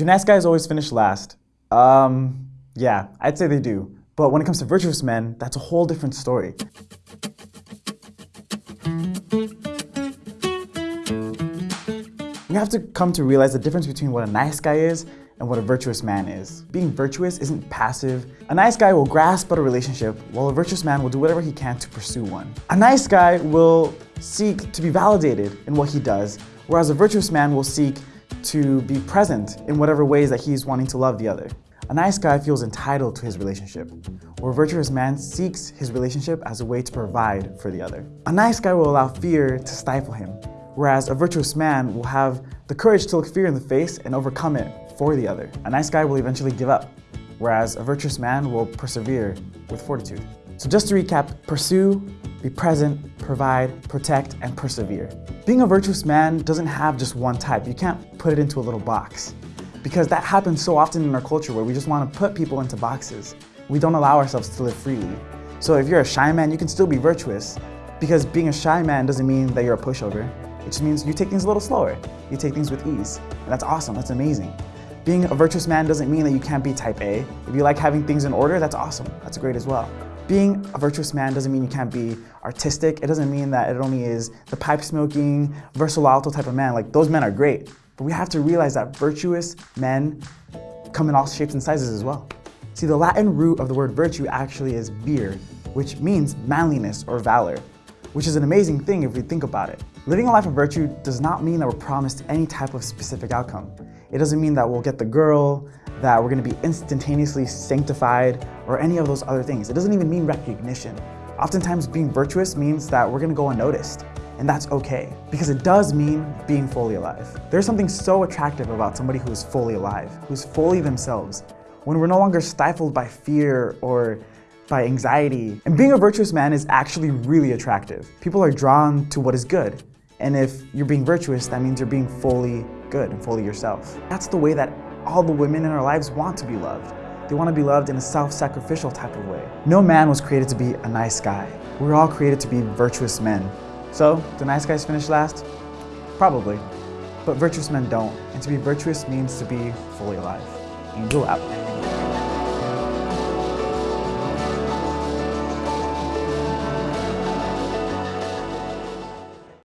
Do nice guys always finish last? Um, yeah, I'd say they do. But when it comes to virtuous men, that's a whole different story. We have to come to realize the difference between what a nice guy is and what a virtuous man is. Being virtuous isn't passive. A nice guy will grasp at a relationship, while a virtuous man will do whatever he can to pursue one. A nice guy will seek to be validated in what he does, whereas a virtuous man will seek to be present in whatever ways that he's wanting to love the other. A nice guy feels entitled to his relationship, where a virtuous man seeks his relationship as a way to provide for the other. A nice guy will allow fear to stifle him, whereas a virtuous man will have the courage to look fear in the face and overcome it for the other. A nice guy will eventually give up, whereas a virtuous man will persevere with fortitude. So just to recap, pursue, be present, provide, protect, and persevere. Being a virtuous man doesn't have just one type. You can't put it into a little box. Because that happens so often in our culture where we just want to put people into boxes. We don't allow ourselves to live freely. So if you're a shy man, you can still be virtuous. Because being a shy man doesn't mean that you're a pushover. It just means you take things a little slower. You take things with ease. And that's awesome, that's amazing. Being a virtuous man doesn't mean that you can't be type A. If you like having things in order, that's awesome. That's great as well. Being a virtuous man doesn't mean you can't be artistic. It doesn't mean that it only is the pipe smoking, alto type of man. Like those men are great. But we have to realize that virtuous men come in all shapes and sizes as well. See, the Latin root of the word virtue actually is vir, which means manliness or valor, which is an amazing thing if we think about it. Living a life of virtue does not mean that we're promised any type of specific outcome. It doesn't mean that we'll get the girl, that we're gonna be instantaneously sanctified, or any of those other things. It doesn't even mean recognition. Oftentimes being virtuous means that we're gonna go unnoticed, and that's okay, because it does mean being fully alive. There's something so attractive about somebody who's fully alive, who's fully themselves, when we're no longer stifled by fear or by anxiety. And being a virtuous man is actually really attractive. People are drawn to what is good, and if you're being virtuous, that means you're being fully good and fully yourself. That's the way that all the women in our lives want to be loved. They want to be loved in a self-sacrificial type of way. No man was created to be a nice guy. We were all created to be virtuous men. So, do nice guys finish last? Probably. But virtuous men don't. And to be virtuous means to be fully alive. Angel out.